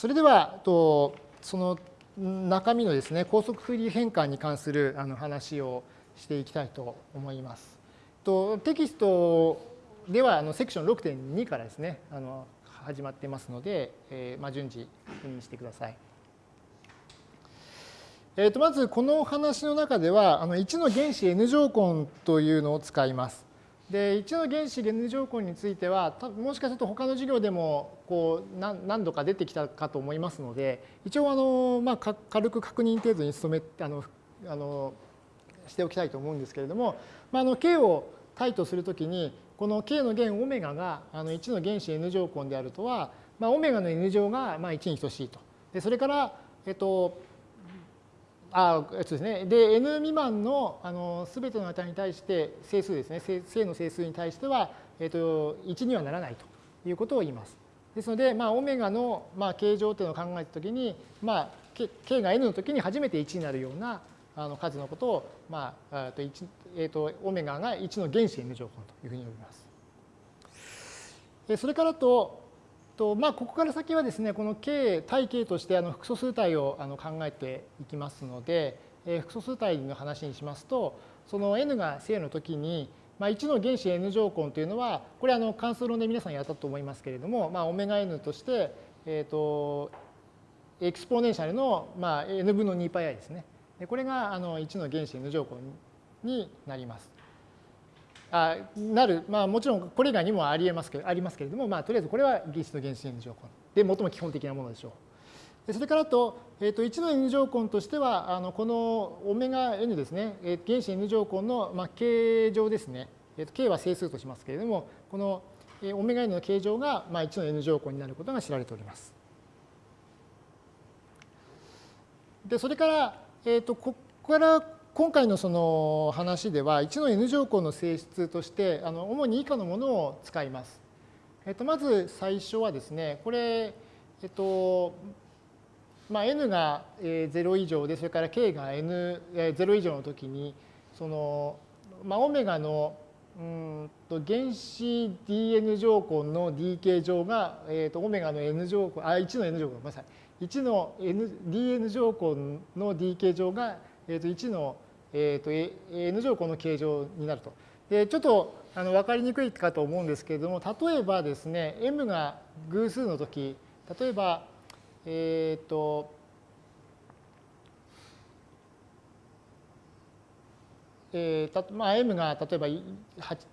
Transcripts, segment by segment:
それでは、とその中身のですね、高速フリー変換に関するあの話をしていきたいと思います。とテキストではあのセクション6.2からですね、あの始まってますので、えー、まあ、順次確認してください。えー、とまずこの話の中ではあの1の原子 n 乗根というのを使います。で1の原子 n 乗根についてはもしかすると他の授業でもこう何度か出てきたかと思いますので一応あの、まあ、軽く確認程度に努めあのあのしておきたいと思うんですけれども、まあ、あの k を対とするときにこの k の弦オメガがあの1の原子 n 乗根であるとは、まあ、オメガの n 乗がまあ1に等しいと。でそれから、えっと、あえっとですね、で n 未満のあの全ての値に対して整数ですね正の整数に対しては、えっと、1にはならないということを言います。ですので、まあ、オメガの、まあ、形状というのを考えたときに、まあ、k が n のときに初めて1になるようなあの数のことを、まあとえーと、オメガが1の原子 n 乗根というふうに呼びます。それからとと、まあ、ここから先はですね、この K、対 K としてあの複素数体をあの考えていきますので、えー、複素数体の話にしますと、その n が正の時に、まあ、1の原子 n 乗根というのは、これあの関数論で皆さんやったと思いますけれども、まあ、オメガ n として、え、ー、と、エクスポーネンシャルの、まあ、n 分の 2πi ですね。これがあの1の原子 n 乗根になります。あなる、まあ、もちろんこれ以外にもありえますけありますけれども、まあ、とりあえずこれは原子の原子 n 乗根で最も基本的なものでしょう。それからと、えー、と1の n 乗根としてはあのこのオメガ n ですね、えー、原子 n 乗根の、まあ、形状ですね、えー、と k は整数としますけれどもこのオメガ n の形状が、まあ、1の n 乗根になることが知られております。でそれから、えー、とここから今回のその話では1の n 乗根の性質としてあの主に以下のものを使います。えっと、まず最初はですねこれ、えっとまあ、n が0以上でそれから k が n0 以上の時にその、まあ、オメガのうんと原子 dn 乗根の d 形状が、えー、とオメガの n 乗根あ1の n 乗根ごめんなさい1の n dn 乗根の d 形状がえー、と1の、えー、と n 乗根の形状になると。でちょっとあの分かりにくいかと思うんですけれども例えばですね m が偶数の時例えばえっ、ー、とえーまあ、m が例えば 8,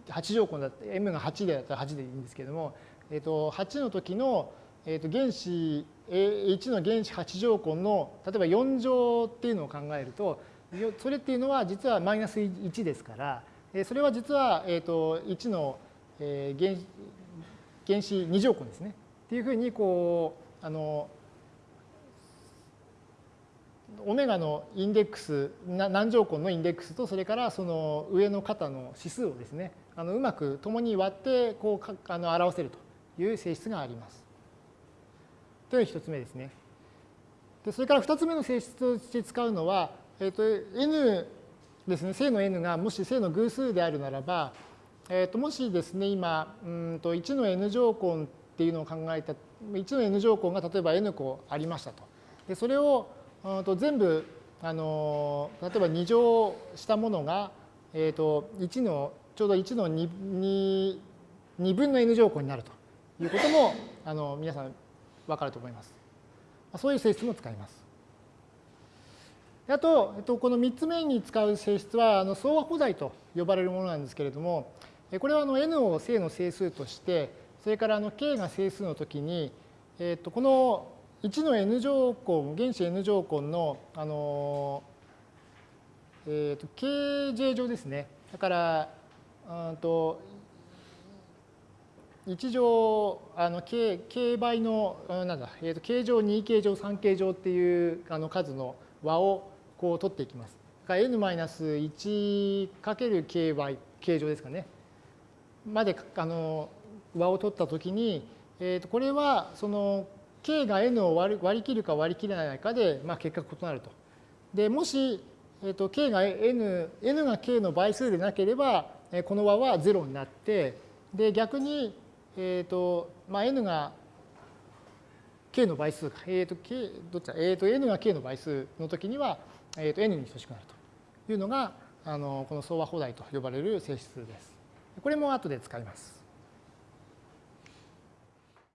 8乗根だって m が8でだったら8でいいんですけれども、えー、と8の時の、えー、と原子1の原子8乗根の例えば4乗っていうのを考えるとそれっていうのは実はマイナス1ですからそれは実はえー、と1の原原子2乗根ですねっていうふうにこうあのオメガのインデックス何乗根のインデックスとそれからその上の肩の指数をですねあのうまく共に割ってこうあの表せるという性質があります。というのが1つ目ですね。でそれから2つ目の性質として使うのは、えーと、n ですね、正の n がもし正の偶数であるならば、えー、ともしですね、今、うんと1の n 乗根っていうのを考えた、1の n 乗根が例えば n 個ありましたと。でそれをうんと全部あの例えば2乗したものが、えー、と1のちょうど1の 2, 2, 2分の n 乗根になるということもあの皆さんわかると思います。そういう性質も使います。あと、えっと、この3つ目に使う性質はあの相和補材と呼ばれるものなんですけれども、これはあの n を正の整数として、それからあの k が整数の時に、えっと、この1の n 乗根、原子 n 乗根の、あのえっと、kj 乗ですね。だから、うんと1乗あの k, k 倍のなんだ、えー、と k 乗2 k 乗3 k 乗っていうあの数の和をこう取っていきます。n-1×k 倍 k 乗ですかね。まであの和を取ったときに、えー、とこれはその k が n を割り割り切るか割り切れないかで、まあ、結果異なると。でもし、えー、と k が n, n が k の倍数でなければこの和は0になってで逆にえーとまあ、n が k の倍数か、えー、と k どっちだ、えー、と n が k の倍数の時には、えっ、と n に等しくなるというのがあのこの相和放題と呼ばれる性質です。これも後で使います。